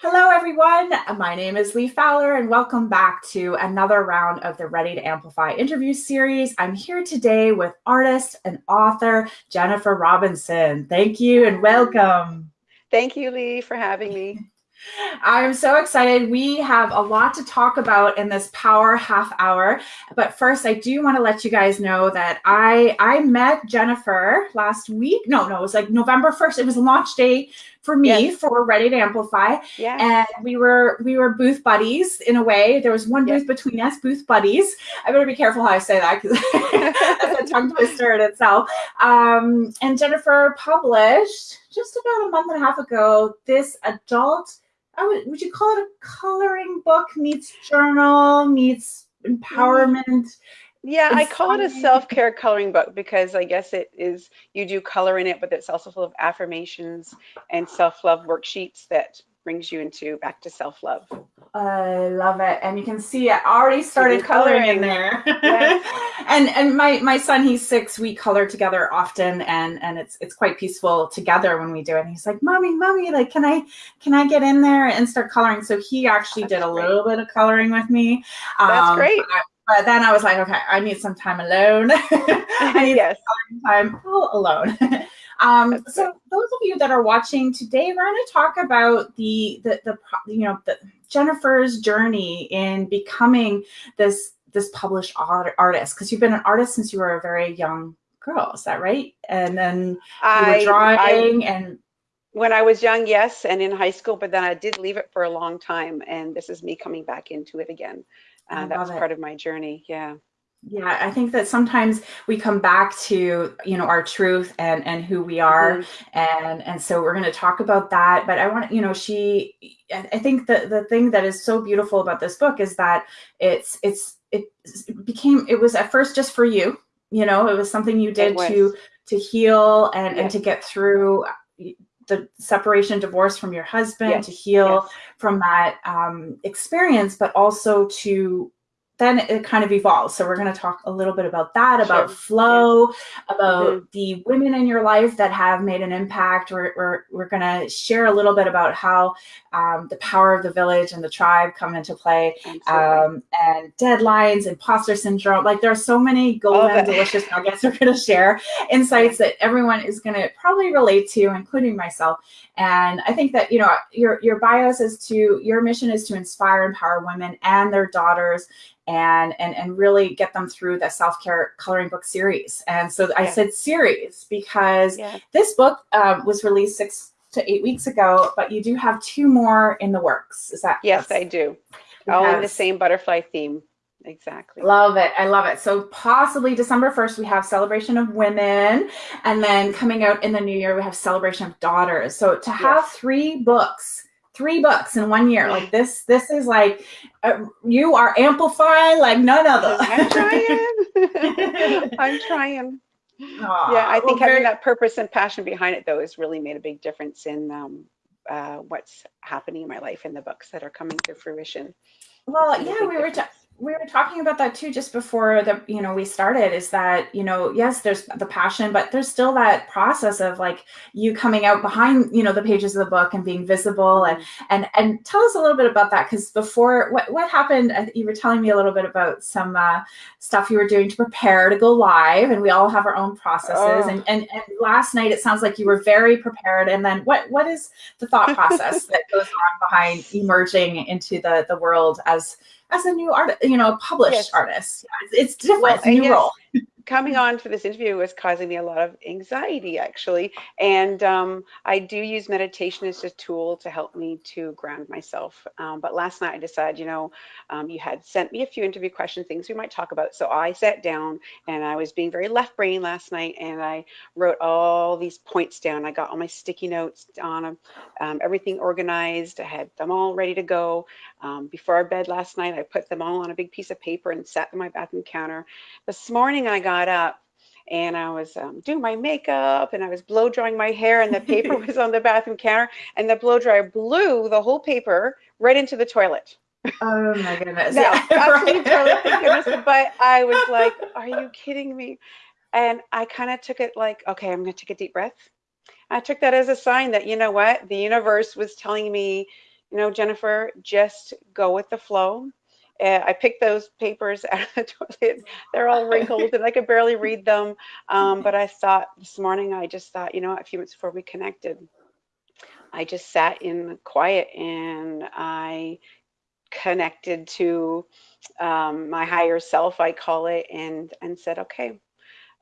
Hello, everyone. My name is Lee Fowler, and welcome back to another round of the Ready to Amplify interview series. I'm here today with artist and author Jennifer Robinson. Thank you and welcome. Thank you, Lee, for having me. I'm so excited. We have a lot to talk about in this power half hour. But first, I do want to let you guys know that I I met Jennifer last week. No, no, it was like November 1st. It was launch day for me yes. for Ready to Amplify. Yeah. And we were we were booth buddies in a way. There was one booth yes. between us, booth buddies. I better be careful how I say that because that's a tongue twister in itself. Um, and Jennifer published just about a month and a half ago this adult I would would you call it a coloring book meets journal meets empowerment? Yeah, I call it a self-care coloring book because I guess it is you do color in it, but it's also full of affirmations and self-love worksheets that brings you into back to self-love. I love it. And you can see I already started coloring, coloring in there. and and my my son, he's six, we color together often and and it's it's quite peaceful together when we do it. And he's like, Mommy, Mommy, like can I can I get in there and start coloring? So he actually That's did a great. little bit of coloring with me. That's um, great. But then I was like, okay, I need some time alone. I need yes. time all alone. Um, so those of you that are watching today, we're going to talk about the, the, the, you know, the Jennifer's journey in becoming this, this published art, artist. Cause you've been an artist since you were a very young girl. Is that right? And then you were drawing I, and when I was young, yes, and in high school, but then I did leave it for a long time, and this is me coming back into it again. Uh, that was it. part of my journey. Yeah. Yeah, I think that sometimes we come back to, you know, our truth and and who we are. Mm-hmm. And and so we're going to talk about that, but I want, you know, she I think that the thing that is so beautiful about this book is that it's it's it became it was at first just for you, you know, it was something you did to to heal and and to get through the separation divorce from your husband yes. to heal yes. from that um, experience but also to then it kind of evolves. So we're going to talk a little bit about that, about sure. flow, about mm-hmm. the women in your life that have made an impact. We're, we're, we're going to share a little bit about how um, the power of the village and the tribe come into play um, and deadlines, imposter syndrome. Like there are so many golden, delicious nuggets we're going to share, insights that everyone is going to probably relate to, including myself. And I think that, you know, your, your bios is to, your mission is to inspire, empower women and their daughters and and and really get them through the self-care coloring book series. And so i said series because yeah. this book um, was released six to eight weeks ago but you do have two more in the works. Is that yes i do. All in the same butterfly theme. Exactly. Love it. I love it. So possibly december 1st we have celebration of women and then coming out in the new year we have celebration of daughters. So to have yes. three books three books in one year. Like this, this is like uh, you are amplifying like none other. I'm trying. I'm trying. Aww, yeah, I think well, having that purpose and passion behind it though has really made a big difference in um, uh, what's happening in my life in the books that are coming to fruition. Well, yeah, we were we were talking about that too just before the you know we started is that you know yes there's the passion but there's still that process of like you coming out behind you know the pages of the book and being visible and mm-hmm. and and tell us a little bit about that because before what what happened you were telling me a little bit about some uh, stuff you were doing to prepare to go live and we all have our own processes oh. and, and and last night it sounds like you were very prepared and then what what is the thought process that goes on behind emerging into the the world as as a new artist, you know, published yes. artist. It's, different. Well, a new yes, role. Coming on for this interview was causing me a lot of anxiety, actually. And um, I do use meditation as a tool to help me to ground myself. Um, but last night I decided, you know, um, you had sent me a few interview questions, things we might talk about. So I sat down and I was being very left brain last night and I wrote all these points down. I got all my sticky notes on them, um, everything organized. I had them all ready to go. Um, before our bed last night, I put them all on a big piece of paper and sat on my bathroom counter. This morning I got up and I was um, doing my makeup and I was blow drying my hair and the paper was on the bathroom counter and the blow dryer blew the whole paper right into the toilet. Oh my goodness. no, yeah, right. toilet, goodness, but I was like, are you kidding me? And I kind of took it like, okay, I'm going to take a deep breath. I took that as a sign that, you know what, the universe was telling me you know, Jennifer, just go with the flow. Uh, I picked those papers out of the toilet. They're all wrinkled and I could barely read them. Um, but I thought this morning, I just thought, you know, a few minutes before we connected, I just sat in quiet and I connected to um, my higher self, I call it, and and said, okay,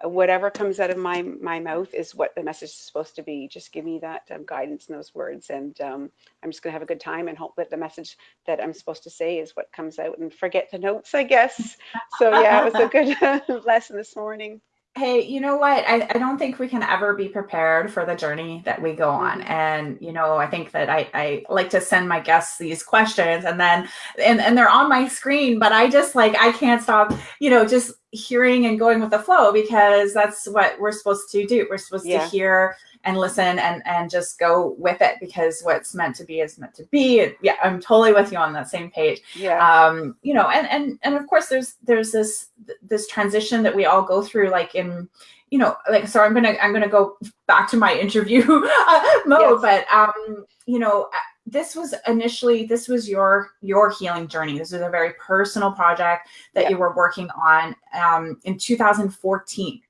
whatever comes out of my my mouth is what the message is supposed to be. Just give me that um, guidance and those words, and um, I'm just gonna have a good time and hope that the message that I'm supposed to say is what comes out, and forget the notes, I guess. So yeah, it was a good lesson this morning. Hey, you know what? I, I don't think we can ever be prepared for the journey that we go on. Mhm. And, you know, I think that I, I like to send my guests these questions and then, and, and they're on my screen, but I just like, I can't stop, you know, just hearing and going with the flow because that's what we're supposed to do. We're supposed Yeah. to hear and listen and, and just go with it because what's meant to be is meant to be. Yeah, I'm totally with you on that same page Yeah. um you know and and and of course there's there's this this transition that we all go through like in you know like so i'm gonna i'm gonna go back to my interview uh, mode Yes. but um you know uh, this was initially this was your your healing journey this was a very personal project that Yeah. you were working on um in 2014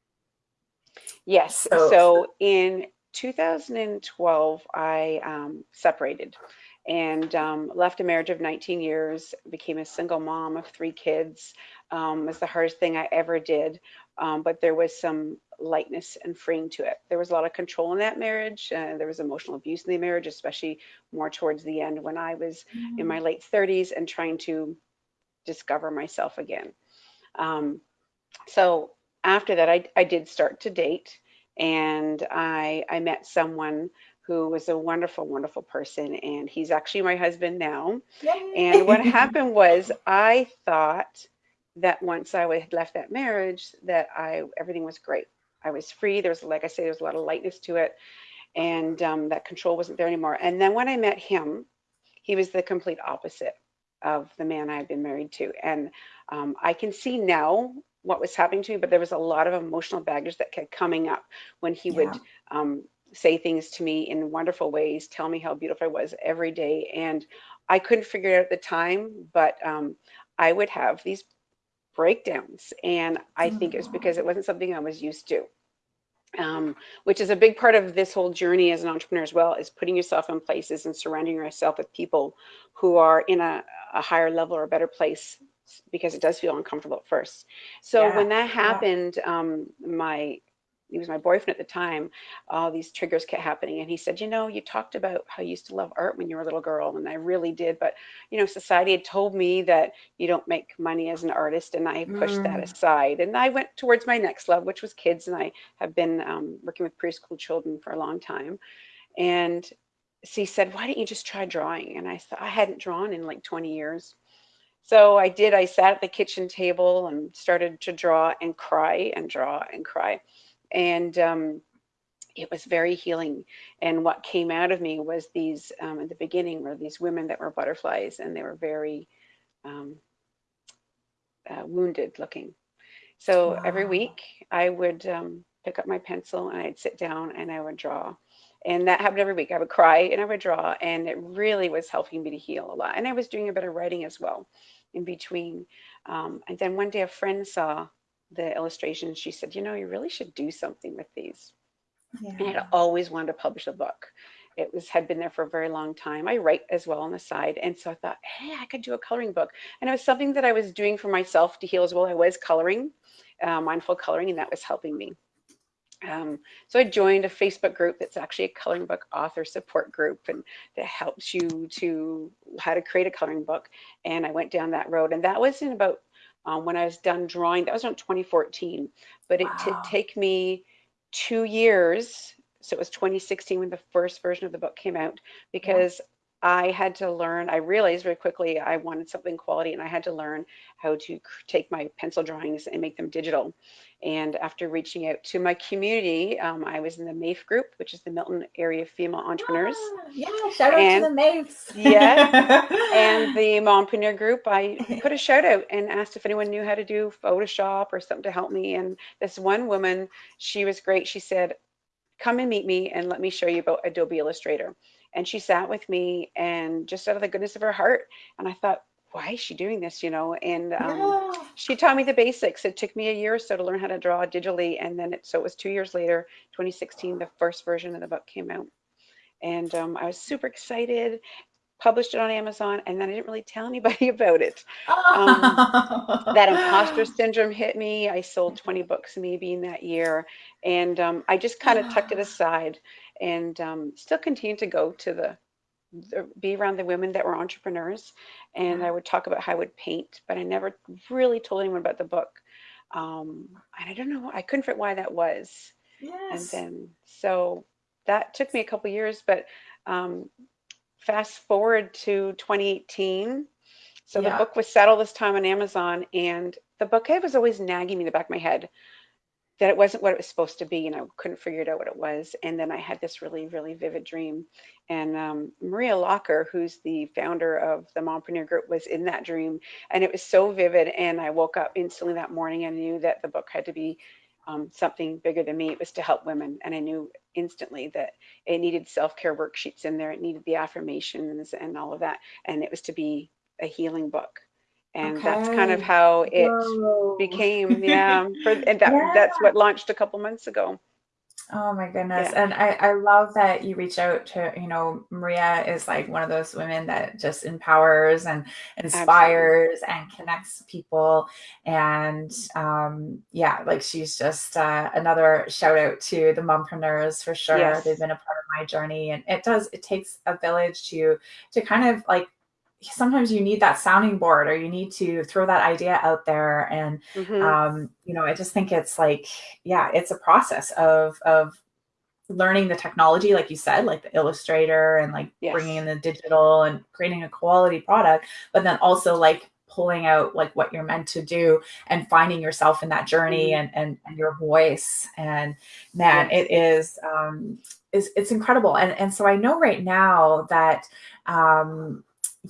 Yes. So- So, in 2012, I um, separated and um, left a marriage of 19 years, became a single mom of three kids. Um, it was the hardest thing I ever did, um, but there was some lightness and freeing to it. There was a lot of control in that marriage. Uh, there was emotional abuse in the marriage, especially more towards the end when I was in my late 30s and trying to discover myself again. Um, so after that, I, I did start to date, and I I met someone who was a wonderful, wonderful person, and he's actually my husband now. Yay. And what happened was I thought that once I had left that marriage, that I everything was great. I was free. There was, like I say, there was a lot of lightness to it, and um, that control wasn't there anymore. And then when I met him, he was the complete opposite of the man I had been married to. And um, I can see now what was happening to me, but there was a lot of emotional baggage that kept coming up when he would um, say things to me in wonderful ways, tell me how beautiful I was every day. And I couldn't figure it out at the time, but um, I would have these breakdowns. And I think it was because it wasn't something I was used to. Um, which is a big part of this whole journey as an entrepreneur as well, is putting yourself in places and surrounding yourself with people who are in a, a higher level or a better place because it does feel uncomfortable at first. So Yeah, when that yeah. happened, um, my he was my boyfriend at the time. All these triggers kept happening, and he said, "You know, you talked about how you used to love art when you were a little girl, and I really did. But you know, society had told me that you don't make money as an artist, and I pushed that Mm. aside. And I went towards my next love, which was kids, and I have been um, working with preschool children for a long time. And so he said, "Why don't you just try drawing?" And I thought I hadn't drawn in like 20 years. So I did. I sat at the kitchen table and started to draw and cry and draw and cry. And um, it was very healing. And what came out of me was these, um, at the beginning, were these women that were butterflies and they were very um, uh, wounded looking. So every week I would um, pick up my pencil and I'd sit down and I would draw. And that happened every week. I would cry and I would draw, and it really was helping me to heal a lot. And I was doing a bit of writing as well in between. Um, and then one day a friend saw the illustration. She said, You know, you really should do something with these. And I'd always wanted to publish a book. It was had been there for a very long time. I write as well on the side, and so I thought, hey, I could do a coloring book. And it was something that I was doing for myself to heal as well. I was coloring, uh, mindful coloring, and that was helping me. Um, so I joined a Facebook group that's actually a coloring book author support group, and that helps you to how to create a coloring book. And I went down that road, and that was in about um, when I was done drawing. That was around 2014, but it did Wow. take me two years. So it was 2016 when the first version of the book came out because I had to learn. I realized very quickly I wanted something quality, and I had to learn how to take my pencil drawings and make them digital. And after reaching out to my community, um, I was in the MAFE group, which is the Milton Area Female Entrepreneurs, Ah, yeah, shout out And- to the Maves. Yeah, and the Mompreneur group. I put a shout out and asked if anyone knew how to do Photoshop or something to help me. And this one woman, she was great. She said, "Come and meet me, and let me show you about Adobe Illustrator." And she sat with me and just out of the goodness of her heart. And I thought, why is she doing this? You know, and um, yeah. she taught me the basics. It took me a year or so to learn how to draw digitally. And then it, so it was two years later, 2016, the first version of the book came out. And um, I was super excited published it on Amazon, and then I didn't really tell anybody about it. Um, that imposter syndrome hit me. I sold 20 books maybe in that year, and um, I just kind of tucked it aside and um, still continued to go to the, the, be around the women that were entrepreneurs, and I would talk about how I would paint, but I never really told anyone about the book. Um, and I don't know, I couldn't fit why that was. Yes. And then so that took me a couple years, but um, fast forward to 2018. So yeah. the book was settled this time on Amazon, and the bouquet was always nagging me in the back of my head that it wasn't what it was supposed to be, and I couldn't figure it out what it was. And then I had this really, really vivid dream. And um, Maria Locker, who's the founder of the Mompreneur Group, was in that dream, and it was so vivid. And I woke up instantly that morning and knew that the book had to be um, something bigger than me. It was to help women. And I knew instantly that it needed self-care worksheets in there. It needed the affirmations and all of that. And it was to be a healing book. And okay. that's kind of how it Whoa. became. Yeah. For, and that, yeah. that's what launched a couple months ago. Oh my goodness. Yeah. And I, I love that you reach out to, you know, Maria is like one of those women that just empowers and inspires Absolutely. and connects people. And um, yeah, like she's just uh, another shout out to the mompreneurs for sure. Yes. They've been a part of my journey. And it does, it takes a village to, to kind of like sometimes you need that sounding board or you need to throw that idea out there and mm-hmm. um, you know i just think it's like yeah it's a process of of learning the technology like you said like the illustrator and like yes. bringing in the digital and creating a quality product but then also like pulling out like what you're meant to do and finding yourself in that journey mm-hmm. and, and, and your voice and man yes. it is um is it's incredible and and so i know right now that um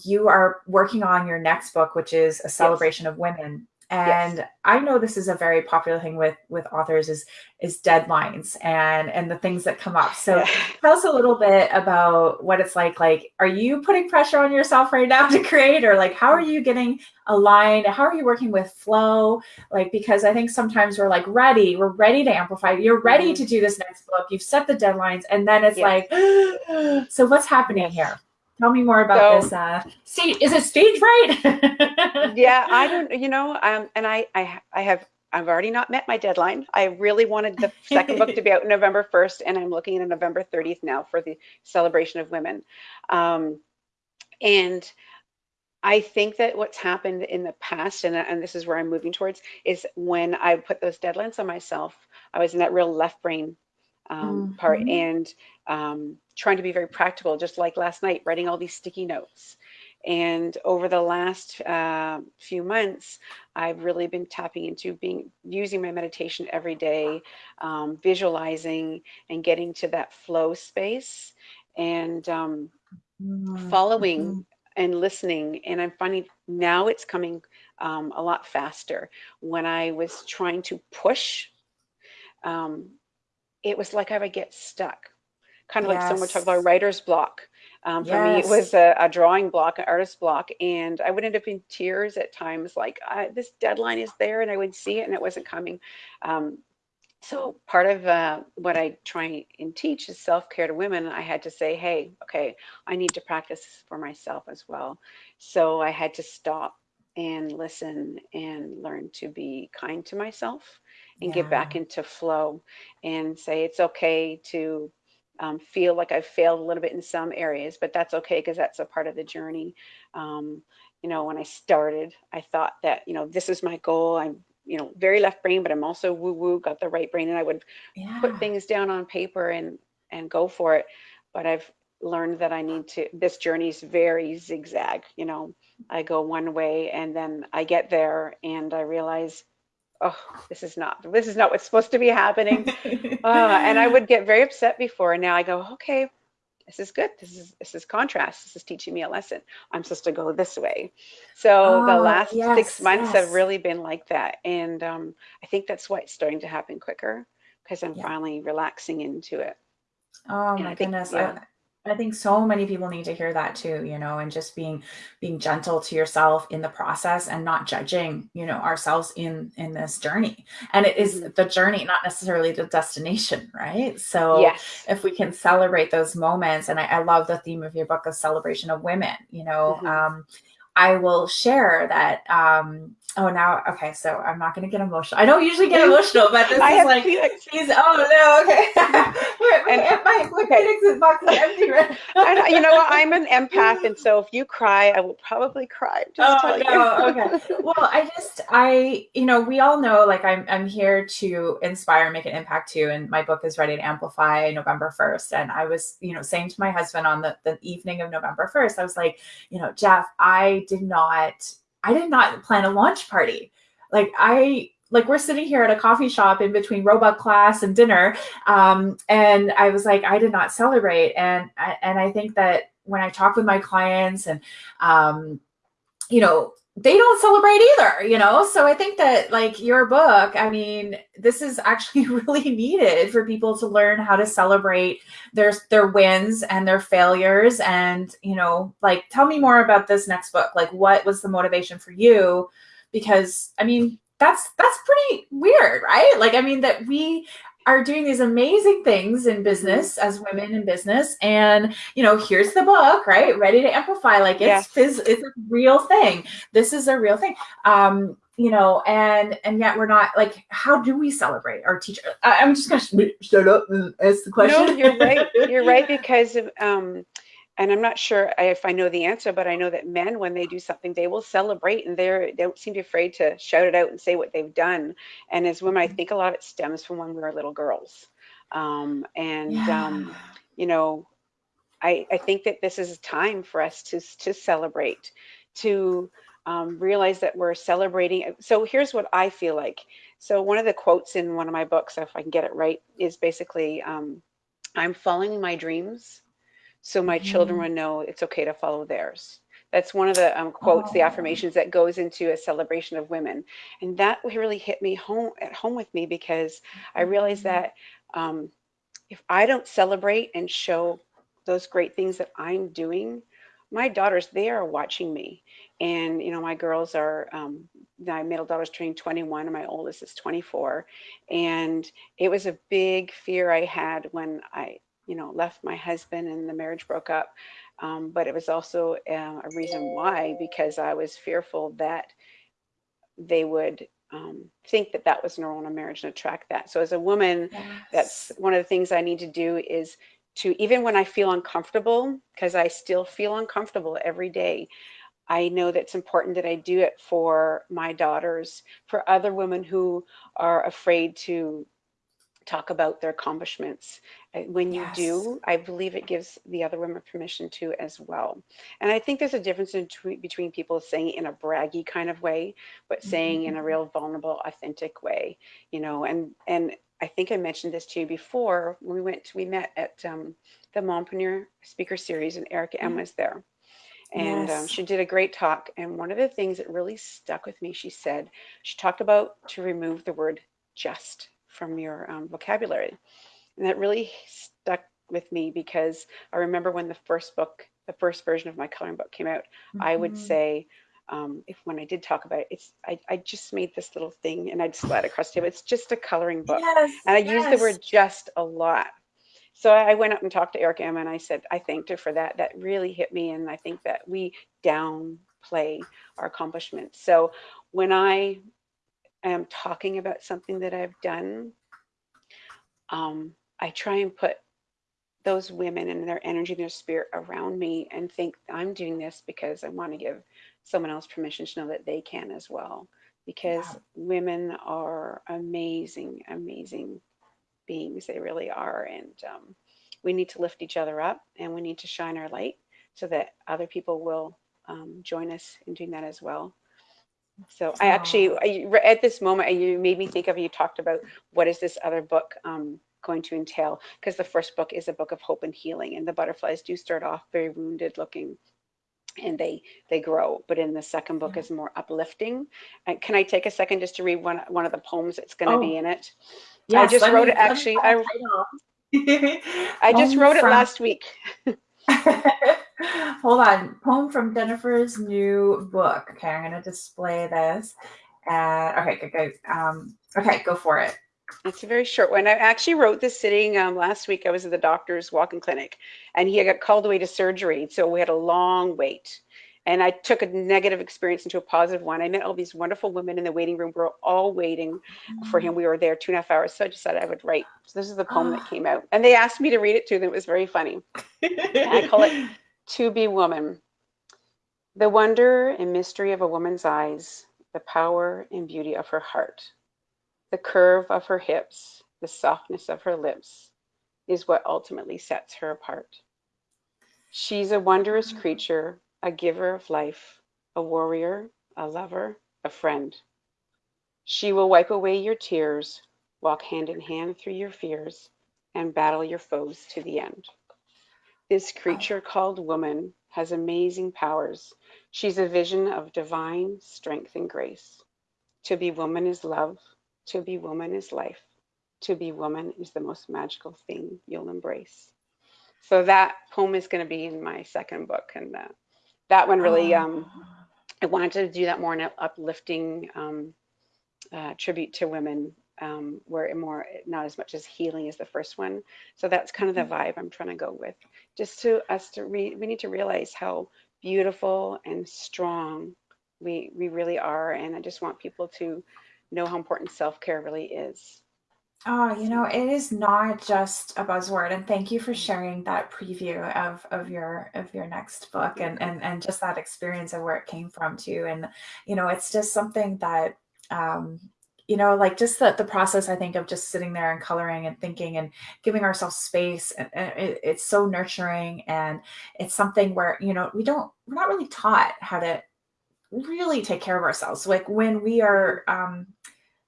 you are working on your next book, which is a celebration yes. of women. And yes. I know this is a very popular thing with with authors is is deadlines and and the things that come up. So tell us a little bit about what it's like. Like, are you putting pressure on yourself right now to create, or like how are you getting aligned? How are you working with flow? Like, because I think sometimes we're like ready, we're ready to amplify. You're ready mm-hmm. to do this next book. You've set the deadlines, and then it's yes. like, so what's happening here? Tell me more about so, this. Uh, stage, is it stage right? yeah, I don't. You know, um, and I, I, I have. I've already not met my deadline. I really wanted the second book to be out November 1st, and I'm looking at November 30th now for the celebration of women. Um, and I think that what's happened in the past, and, and this is where I'm moving towards, is when I put those deadlines on myself, I was in that real left brain um, mm-hmm. part and um, trying to be very practical, just like last night, writing all these sticky notes. And over the last uh, few months, I've really been tapping into being using my meditation every day, um, visualizing and getting to that flow space and um, mm-hmm. following mm-hmm. and listening. And I'm finding now it's coming um, a lot faster. When I was trying to push, um, it was like I would get stuck, kind of yes. like someone talked about writer's block. Um, for yes. me, it was a, a, drawing block, an artist block, and I would end up in tears at times. Like this deadline is there, and I would see it, and it wasn't coming. Um, so part of uh, what I try and teach is self-care to women. I had to say, hey, okay, I need to practice for myself as well. So I had to stop and listen and learn to be kind to myself and yeah. get back into flow and say it's okay to um, feel like I've failed a little bit in some areas, but that's okay because that's a part of the journey. Um, you know, when I started, I thought that, you know, this is my goal. I'm, you know, very left brain, but I'm also woo woo, got the right brain. And I would yeah. put things down on paper and, and go for it. But I've learned that I need to, this journey is very zigzag. You know, I go one way and then I get there and I realize oh this is not this is not what's supposed to be happening. Uh, and i would get very upset before and now i go okay this is good. This is this is contrast. This is teaching me a lesson. I'm supposed to go this way. So oh, the last yes, six months yes. have really been like that. And um, i think that's why it's starting to happen quicker because i'm yeah. finally relaxing into it. Oh and my think, goodness. Yeah. I think so many people need to hear that too, you know, and just being being gentle to yourself in the process and not judging, you know, ourselves in in this journey. And it is mm-hmm. the journey, not necessarily the destination, right? So yes. if we can celebrate those moments, and I, I, love the theme of your book of celebration of women, you know, mm-hmm. um, I will share that um, Oh, now okay. So I'm not going to get emotional. I don't usually get emotional, but this I is like he's. Oh no, okay. and, my, my okay. Box is empty. Right? You know what? I'm an empath, and so if you cry, I will probably cry. Just oh no, okay. Well, I just I you know we all know like I'm I'm here to inspire, make an impact too, and my book is ready to amplify November first. And I was you know saying to my husband on the the evening of November first, I was like, you know, Jeff, I did not I did not plan a launch party. Like I like we're sitting here at a coffee shop in between robot class and dinner um, and i was like i did not celebrate and and i think that when i talk with my clients and um, you know they don't celebrate either, you know? So I think that like your book, I mean, this is actually really needed for people to learn how to celebrate their their wins and their failures and, you know, like tell me more about this next book. Like what was the motivation for you? Because I mean, that's that's pretty weird, right? Like I mean that we are doing these amazing things in business as women in business. And you know here's the book right? Ready to amplify. Like it's yes. it's a real thing. This is a real thing. Um you know and and yet we're not like how do we celebrate our teacher I, am just gonna shut up and ask the question. no you're right. You're right because of um and I'm not sure if I know the answer, but I know that men, when they do something, they will celebrate and they're, they don't seem to be afraid to shout it out and say what they've done. And as women, I mm-hmm. think a lot of it stems from when we were little girls. Um, and, yeah. um, you know, I, I think that this is a time for us to, to celebrate, to um, realize that we're celebrating. So here's what I feel like. So one of the quotes in one of my books, if I can get it right, is basically, um, I'm following my dreams so my children would know it's okay to follow theirs. That's one of the um, quotes, oh. the affirmations that goes into a celebration of women, and that really hit me home at home with me because I realized mm-hmm. that um, if I don't celebrate and show those great things that I'm doing, my daughters they are watching me, and you know my girls are um, my middle daughter's turning 21 and my oldest is 24, and it was a big fear I had when I you know, left my husband and the marriage broke up. Um, but it was also uh, a reason why, because I was fearful that they would um, think that that was normal in a marriage and attract that. So as a woman, yes. that's one of the things I need to do is to, even when I feel uncomfortable, because I still feel uncomfortable every day, I know that it's important that I do it for my daughters, for other women who are afraid to talk about their accomplishments. Uh, when you yes. do, I believe it gives the other women permission to as well. And I think there's a difference in between people saying in a braggy kind of way, but saying mm-hmm. in a mm-hmm. real vulnerable, authentic way, you know, and, and I think I mentioned this to you before when we went, we met at um, the Mompreneur Speaker Series and Erica M mm-hmm. was there. And um, yes. um, she did a great talk. And one of the things that really stuck with me, she said, she talked about to remove the word just from your um, vocabulary. And that really stuck with me because I remember when the first book, the first version of my coloring book came out, mm -hmm. I would mm-hmm. say, um, if when I did talk about it, it's I, I just made this little thing and I'd slide across to it. It's just a coloring book. Yes, and I yes. used the word just a lot. So I went up and talked to Erica M and I said, I thanked her for that. That really hit me. And I think that we downplay our accomplishments. So when I am talking about something that I've done, um, I try and put those women and their energy and their spirit around me and think I'm doing this because I want to give someone else permission to know that they can as well. Because women are amazing, amazing beings. They really are. And um, we need to lift each other up and we need to shine our light so that other people will um, join us in doing that as well. So I actually, I, at this moment, you made me think of, you talked about what is this other book um, going to entail? Because the first book is a book of hope and healing and the butterflies do start off very wounded looking and they they grow but in the second book yeah. is more uplifting and can i take a second just to read one one of the poems that's going to oh. be in it yes, i just wrote it actually i, I just wrote it last week Hold on. Poem from Jennifer's new book. Okay, I'm going to display this. Uh, okay, good, good. Um, okay, go for it. It's a very short one. I actually wrote this sitting um, last week. I was at the doctor's walk-in clinic, and he got called away to surgery, so we had a long wait. And I took a negative experience into a positive one. I met all these wonderful women in the waiting room. We were all waiting for him. We were there two and a half hours. So I decided I would write. So this is the poem that came out. And they asked me to read it to them. It was very funny. I call it To Be Woman. The wonder and mystery of a woman's eyes, the power and beauty of her heart, the curve of her hips, the softness of her lips is what ultimately sets her apart. She's a wondrous creature a giver of life, a warrior, a lover, a friend. She will wipe away your tears, walk hand in hand through your fears, and battle your foes to the end. This creature called woman has amazing powers. She's a vision of divine strength and grace. To be woman is love. To be woman is life. To be woman is the most magical thing you'll embrace. So that poem is going to be in my second book, and that that one really, oh. um, I wanted to do that more in an uplifting um, uh, tribute to women, um, where it more not as much as healing as the first one. So that's kind of the mm-hmm. vibe I'm trying to go with. Just to us to re, we need to realize how beautiful and strong we we really are, and I just want people to know how important self care really is. Oh, you know, it is not just a buzzword. And thank you for sharing that preview of of your of your next book and and and just that experience of where it came from too. And you know, it's just something that um you know, like just the, the process, I think, of just sitting there and coloring and thinking and giving ourselves space. And, and it, it's so nurturing. And it's something where, you know, we don't, we're not really taught how to really take care of ourselves. Like when we are, um,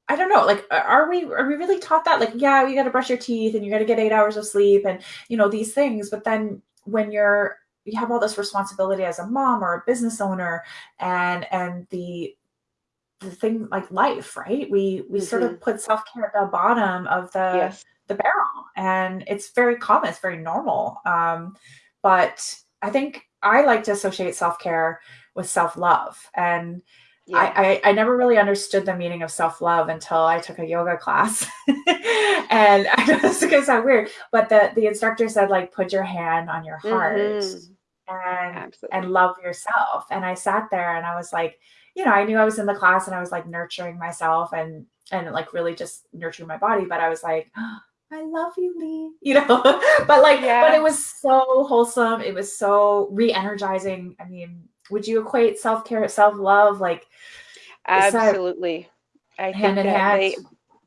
I don't know, like, are we are we really taught that? Like, yeah, you got to brush your teeth and you got to get eight hours of sleep and you know these things. But then when you're you have all this responsibility as a mom or a business owner, and and the the thing like life, right? We we mm-hmm. sort of mm-hmm. put self care at the bottom of the yes. the barrel, and it's very common, it's very normal. Um, but I think I like to associate self care with self love and yeah. I, I, I never really understood the meaning of self love until I took a yoga class, and I know this is gonna sound weird, but the the instructor said like put your hand on your heart mm-hmm. and Absolutely. and love yourself. And I sat there and I was like, you know, I knew I was in the class and I was like nurturing myself and and like really just nurturing my body, but I was like. Oh, I love you, Lee. You know, but like, yeah. but it was so wholesome. It was so re-energizing. I mean, would you equate self-care self-love like absolutely i think that they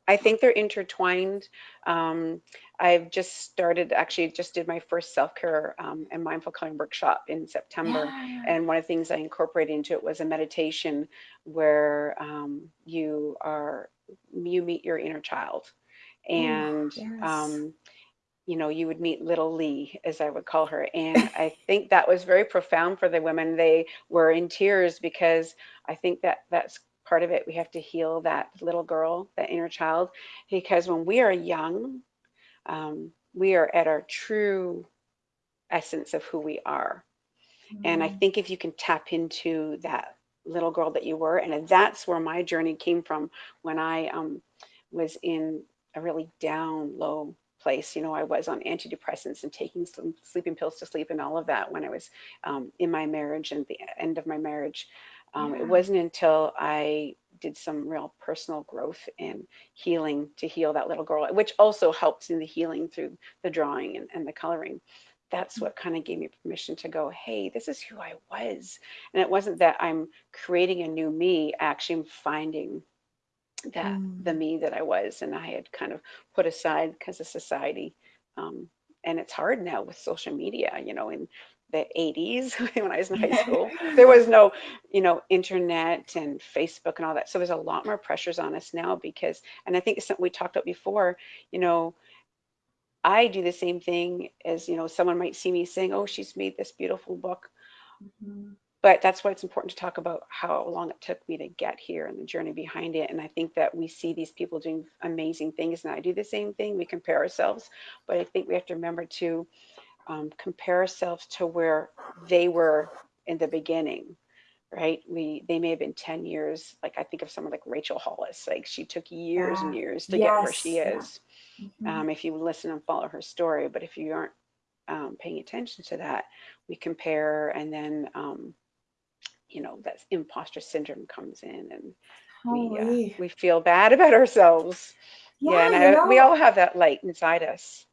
i think they're intertwined um, i've just started actually just did my first self-care um, and mindful coloring workshop in september yeah. and one of the things i incorporated into it was a meditation where um, you are you meet your inner child and Ooh, yes. um, you know, you would meet little Lee, as I would call her. And I think that was very profound for the women. They were in tears because I think that that's part of it. We have to heal that little girl, that inner child, because when we are young, um, we are at our true essence of who we are. And I mm-hmm. think if you can tap into that little girl that you were, and that's where my journey came from when I um, was in a really down, low place. You know, I was on antidepressants and taking some sleeping pills to sleep and all of that when I was um, in my marriage and the end of my marriage. Um, yeah. It wasn't until I did some real personal growth and healing to heal that little girl, which also helps in the healing through the drawing and, and the coloring. That's what kind of gave me permission to go, hey, this is who I was. And it wasn't that I'm creating a new me, actually, I'm finding that mm. the me that I was and I had kind of put aside because of society. Um, and it's hard now with social media, you know, in the 80s when I was in high school, there was no, you know, internet and Facebook and all that. So there's a lot more pressures on us now because, and I think it's something we talked about before, you know, I do the same thing as, you know, someone might see me saying, oh, she's made this beautiful book. Mm-hmm but that's why it's important to talk about how long it took me to get here and the journey behind it. And I think that we see these people doing amazing things, and I do the same thing. We compare ourselves, but I think we have to remember to um, compare ourselves to where they were in the beginning right we they may have been 10 years like i think of someone like rachel hollis like she took years yeah. and years to yes. get where she is yeah. mm-hmm. um, if you listen and follow her story but if you aren't um, paying attention to that we compare and then um, you know that imposter syndrome comes in and we uh, we feel bad about ourselves yeah, yeah and I, we all have that light inside us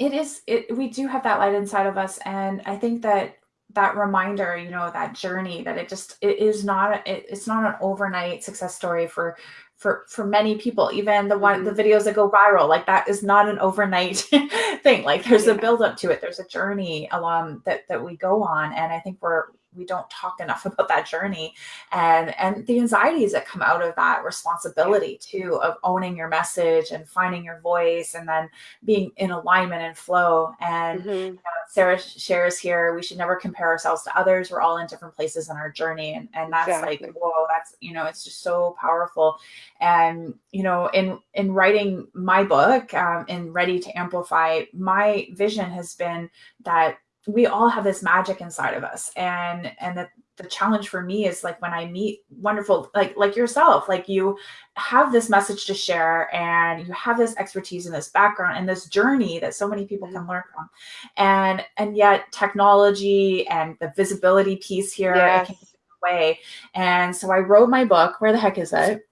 it is it we do have that light inside of us and i think that that reminder you know that journey that it just it is not it, it's not an overnight success story for for for many people even the one mm-hmm. the videos that go viral like that is not an overnight thing like there's yeah. a build up to it there's a journey along that that we go on and i think we're we don't talk enough about that journey. And and the anxieties that come out of that responsibility too of owning your message and finding your voice and then being in alignment and flow. And you know, sarah shares here we should never compare ourselves to others. We're all in different places in our journey. And and that's exactly. like whoa that's you know it's just so powerful. And you know in in writing my book um, in ready to amplify my vision has been that we all have this magic inside of us. And and that the challenge for me is like when i meet wonderful like like yourself like you have this message to share and you have this expertise and this background and this journey that so many people can mm-hmm. learn from. And and yet technology and the visibility piece here yes. way. And so i wrote my book where the heck is it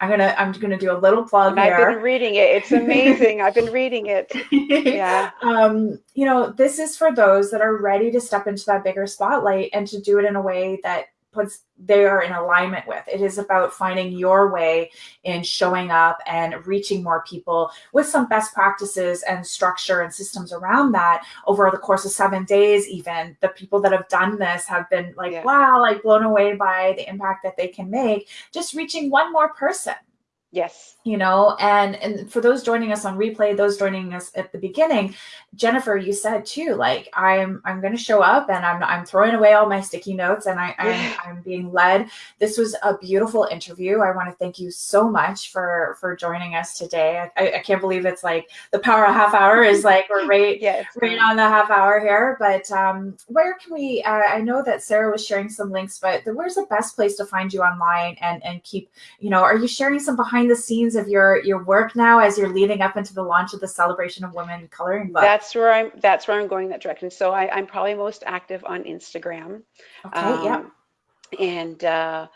I'm gonna I'm gonna do a little plug I've been reading it. It's amazing. I've been reading it. Yeah. Um, you know, this is for those that are ready to step into that bigger spotlight and to do it in a way that puts they are in alignment with. It is about finding your way in showing up and reaching more people with some best practices and structure and systems around that over the course of seven days. Even the people that have done this have been like, yeah. wow, like blown away by the impact that they can make just reaching one more person. Yes. You know, and and for those joining us on replay, those joining us at the beginning, Jennifer, you said too, like I'm I'm going to show up and I'm I'm throwing away all my sticky notes and I I'm, I'm being led. This was a beautiful interview. I want to thank you so much for for joining us today. I, I can't believe it's like the power of half hour is like we're right yeah, right on the half hour here. But um, where can we? Uh, I know that Sarah was sharing some links, but the, where's the best place to find you online and and keep you know? Are you sharing some behind behind the scenes of your your work now as you're leading up into the launch of the celebration of women coloring book that's where i'm that's where i'm going that direction. So I, i'm probably most active on instagram. Okay um, yeah and uh,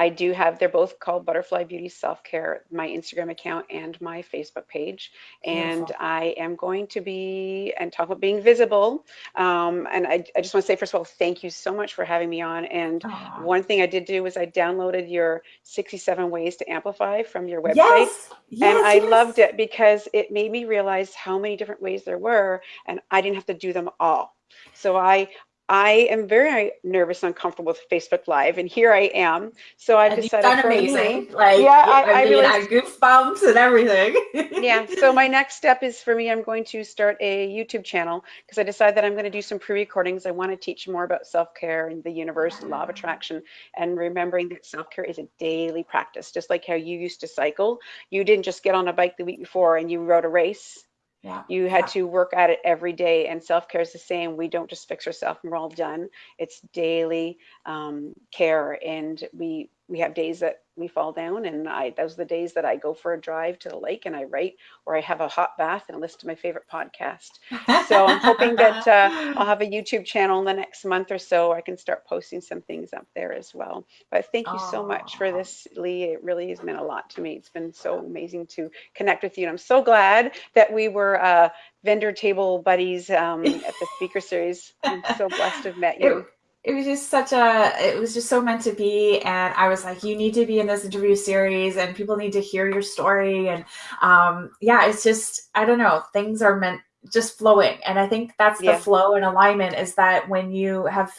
I do have, they're both called Butterfly Beauty Self Care, my Instagram account and my Facebook page. And Beautiful. I am going to be, and talk about being visible. Um, and I, I just want to say, first of all, thank you so much for having me on. And Aww. one thing I did do was I downloaded your 67 ways to amplify from your website. Yes. Yes, and I yes. loved it because it made me realize how many different ways there were, and I didn't have to do them all. So I I am very nervous and uncomfortable with Facebook Live, and here I am. So I've and decided you've amazing. Me, like, yeah, I, I, I mean, I goosebumps and everything. yeah. So my next step is for me. I'm going to start a YouTube channel because I decided that I'm going to do some pre-recordings. I want to teach more about self-care and the universe, and law of attraction, and remembering that self-care is a daily practice. Just like how you used to cycle, you didn't just get on a bike the week before and you rode a race yeah. You had yeah. to work at it every day, and self care is the same. We don't just fix ourselves and we're all done. It's daily um, care, and we we have days that we fall down and I those are the days that I go for a drive to the lake and I write or I have a hot bath and listen to my favorite podcast. So I'm hoping that uh, I'll have a YouTube channel in the next month or so. I can start posting some things up there as well. But thank you Aww. so much for this, Lee. It really has meant a lot to me. It's been so amazing to connect with you. And I'm so glad that we were uh, vendor table buddies um, at the speaker series. I'm so blessed to have met you it was just such a it was just so meant to be and i was like you need to be in this interview series and people need to hear your story and um yeah it's just i don't know things are meant just flowing and i think that's yeah. the flow and alignment is that when you have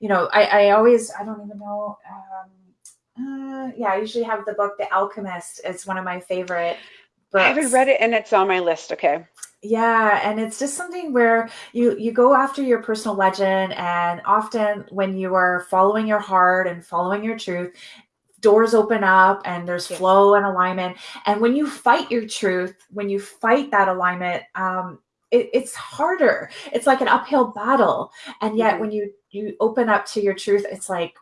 you know i i always i don't even know um uh, yeah i usually have the book the alchemist it's one of my favorite books. i haven't read it and it's on my list okay yeah, and it's just something where you you go after your personal legend and often when you are following your heart and following your truth, doors open up and there's yes. flow and alignment. And when you fight your truth, when you fight that alignment, um, it, it's harder. It's like an uphill battle. And yet mm-hmm. when you you open up to your truth, it's like,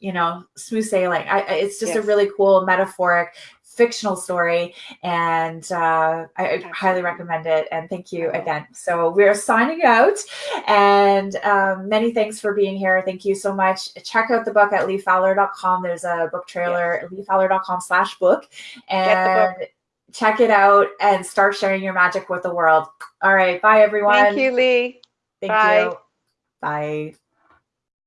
you know, smooth sailing. I, it's just yes. a really cool metaphoric fictional story and uh, I, highly recommend it and thank you again so we're signing out and um, many thanks for being here thank you so much check out the book at leefowler.com there's a book trailer yes. leefowler.com slash book and check it out and start sharing your magic with the world. All right. Bye, everyone. Thank you, Lee. Thank bye. you. Bye.